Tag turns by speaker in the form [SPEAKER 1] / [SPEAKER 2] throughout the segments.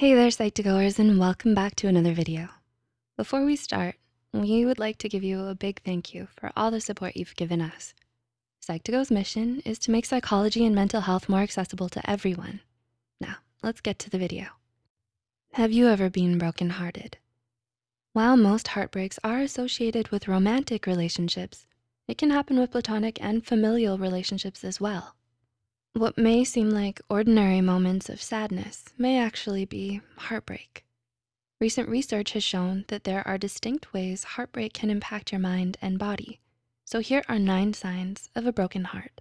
[SPEAKER 1] Hey there, Psych2Goers, and welcome back to another video. Before we start, we would like to give you a big thank you for all the support you've given us. Psych2Go's mission is to make psychology and mental health more accessible to everyone. Now, let's get to the video. Have you ever been brokenhearted? While most heartbreaks are associated with romantic relationships, it can happen with platonic and familial relationships as well. What may seem like ordinary moments of sadness may actually be heartbreak. Recent research has shown that there are distinct ways heartbreak can impact your mind and body. So here are nine signs of a broken heart.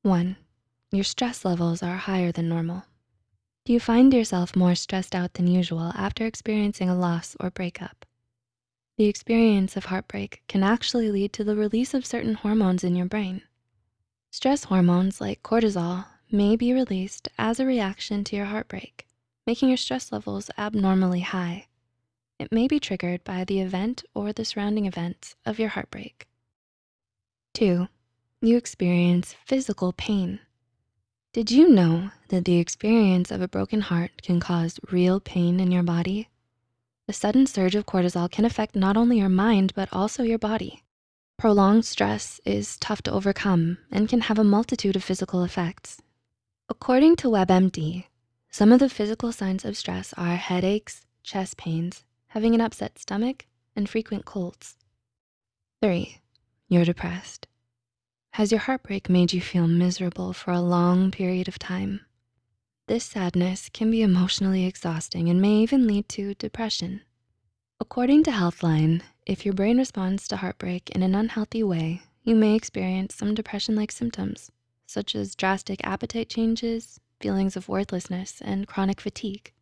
[SPEAKER 1] One, your stress levels are higher than normal. Do you find yourself more stressed out than usual after experiencing a loss or breakup? The experience of heartbreak can actually lead to the release of certain hormones in your brain. Stress hormones like cortisol may be released as a reaction to your heartbreak, making your stress levels abnormally high. It may be triggered by the event or the surrounding events of your heartbreak. Two, you experience physical pain. Did you know that the experience of a broken heart can cause real pain in your body? The sudden surge of cortisol can affect not only your mind, but also your body. Prolonged stress is tough to overcome and can have a multitude of physical effects. According to WebMD, some of the physical signs of stress are headaches, chest pains, having an upset stomach, and frequent colds. Three, you're depressed. Has your heartbreak made you feel miserable for a long period of time? This sadness can be emotionally exhausting and may even lead to depression. According to Healthline, if your brain responds to heartbreak in an unhealthy way, you may experience some depression-like symptoms, such as drastic appetite changes, feelings of worthlessness, and chronic fatigue.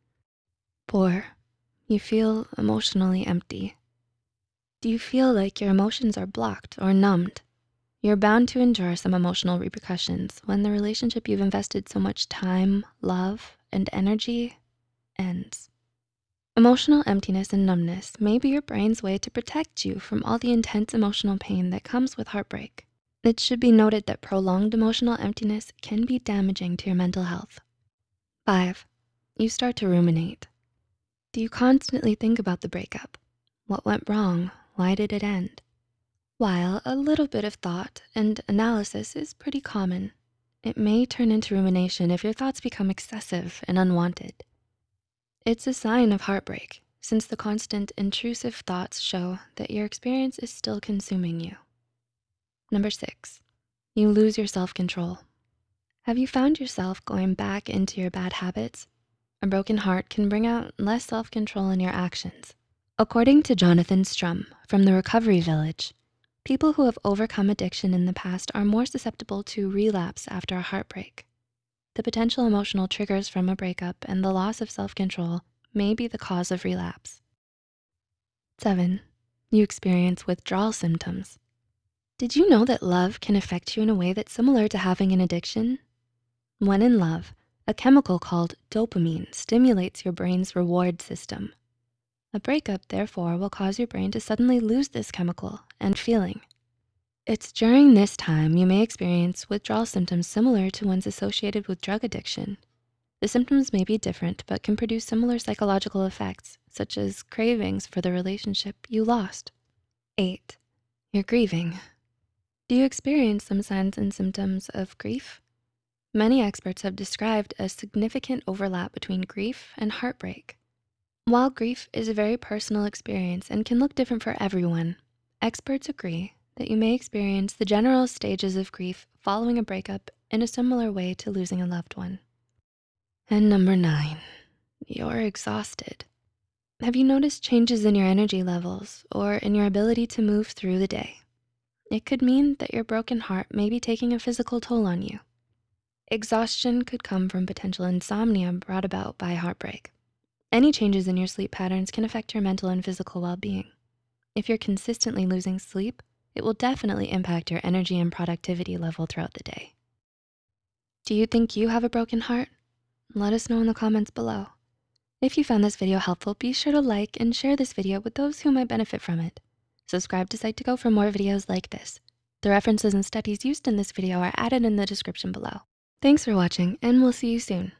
[SPEAKER 1] Four, you feel emotionally empty. Do you feel like your emotions are blocked or numbed? You're bound to endure some emotional repercussions when the relationship you've invested so much time, love, and energy ends. Emotional emptiness and numbness may be your brain's way to protect you from all the intense emotional pain that comes with heartbreak. It should be noted that prolonged emotional emptiness can be damaging to your mental health. Five, you start to ruminate. Do you constantly think about the breakup? What went wrong? Why did it end? While a little bit of thought and analysis is pretty common, it may turn into rumination if your thoughts become excessive and unwanted. It's a sign of heartbreak since the constant intrusive thoughts show that your experience is still consuming you. Number six, you lose your self-control. Have you found yourself going back into your bad habits? A broken heart can bring out less self-control in your actions. According to Jonathan Strum from the Recovery Village, people who have overcome addiction in the past are more susceptible to relapse after a heartbreak. The potential emotional triggers from a breakup and the loss of self-control may be the cause of relapse. Seven, you experience withdrawal symptoms. Did you know that love can affect you in a way that's similar to having an addiction? When in love, a chemical called dopamine stimulates your brain's reward system. A breakup, therefore, will cause your brain to suddenly lose this chemical and feeling. It's during this time you may experience withdrawal symptoms similar to ones associated with drug addiction. The symptoms may be different, but can produce similar psychological effects, such as cravings for the relationship you lost. Eight, you're grieving. Do you experience some signs and symptoms of grief? Many experts have described a significant overlap between grief and heartbreak. While grief is a very personal experience and can look different for everyone, experts agree that you may experience the general stages of grief following a breakup in a similar way to losing a loved one. And number nine, you're exhausted. Have you noticed changes in your energy levels or in your ability to move through the day? It could mean that your broken heart may be taking a physical toll on you. Exhaustion could come from potential insomnia brought about by heartbreak. Any changes in your sleep patterns can affect your mental and physical well-being. If you're consistently losing sleep, it will definitely impact your energy and productivity level throughout the day. Do you think you have a broken heart? Let us know in the comments below. If you found this video helpful, be sure to like and share this video with those who might benefit from it. Subscribe to Psych2Go for more videos like this. The references and studies used in this video are added in the description below. Thanks for watching and we'll see you soon.